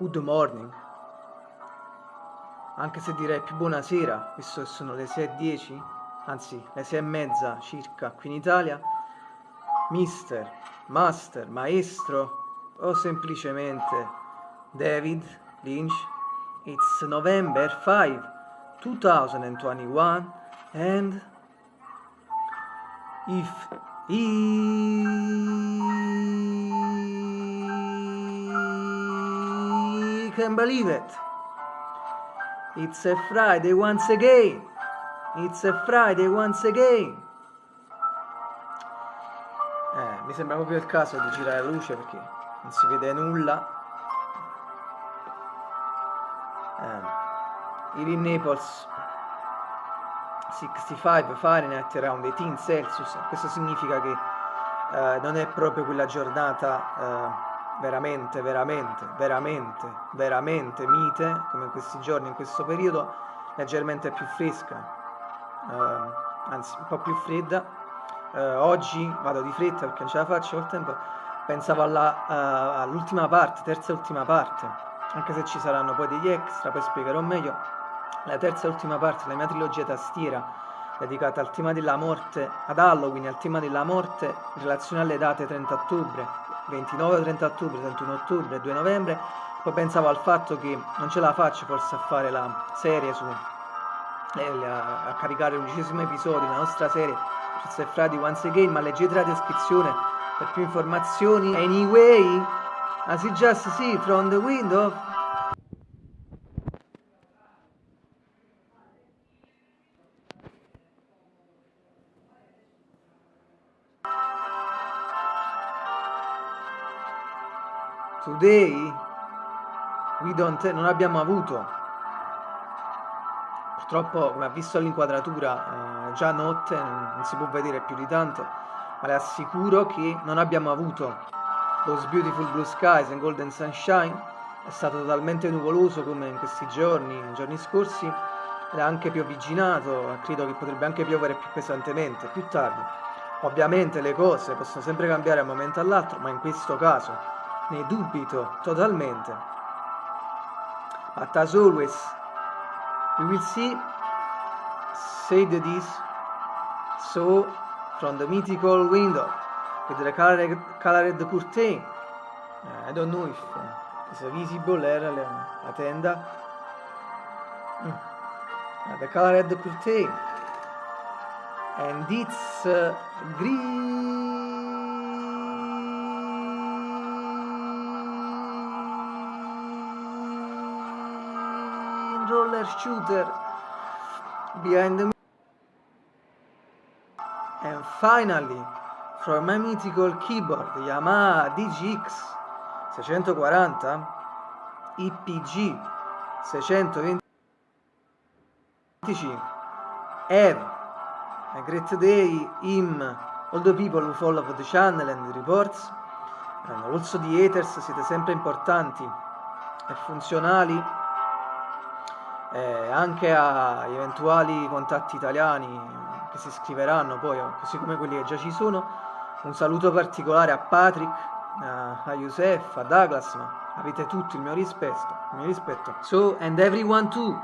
Good morning, anche se direi più buonasera, visto che sono le 6.10, anzi le 6.30 circa qui in Italia, mister, master, maestro o semplicemente David Lynch, it's November 5, 2021 and if he can believe it. It's a Friday once again. It's a Friday once again. Eh, mi sembra proprio il caso di girare la luce perché non si vede nulla. Eh, in Naples 65 Fahrenheit around 18 Celsius, questo significa che eh, non è proprio quella giornata eh, veramente, veramente, veramente, veramente mite, come in questi giorni, in questo periodo, leggermente più fresca, eh, anzi un po' più fredda. Eh, oggi vado di fretta perché non ce la faccio col tempo, pensavo uh, all'ultima parte, terza e ultima parte, anche se ci saranno poi degli extra, poi spiegherò meglio, la terza e ultima parte della mia trilogia tastiera dedicata al tema della morte, ad Halloween, al tema della morte in relazione alle date 30 ottobre, 29 30 ottobre, 31 ottobre, 2 novembre, poi pensavo al fatto che non ce la faccio forse a fare la serie su eh, a caricare l'undicesimo episodio della nostra serie It's Friday Once Again, ma leggete la descrizione per più informazioni. Anyway, as you just see from the window Today we don't, non abbiamo avuto, purtroppo come ha visto l'inquadratura, eh, già notte, non si può vedere più di tanto, ma le assicuro che non abbiamo avuto those beautiful blue skies and golden sunshine, è stato totalmente nuvoloso come in questi giorni, nei giorni scorsi, ed è anche piovigginato, credo che potrebbe anche piovere più pesantemente, più tardi. Ovviamente le cose possono sempre cambiare da un momento all'altro, ma in questo caso ne dubito totalmente. But as always, we will see, said this, so from the mythical window with the colored, colored curtain. Uh, I don't know if uh, it's visible era la, la tenda. Mm. Uh, the colored curtain. And it's uh, green roller shooter. Behind the and finally from my mythical keyboard Yamaha DGX 640 IPG 625 Have a great day him all the people who follow the channel and the reports. And also the haters siete sempre importanti e funzionali eh, anche agli eventuali contatti italiani che si iscriveranno poi, così come quelli che già ci sono. Un saluto particolare a Patrick, a Youssef, a Douglas, ma avete tutti il mio rispetto, il mio rispetto. So, and everyone too.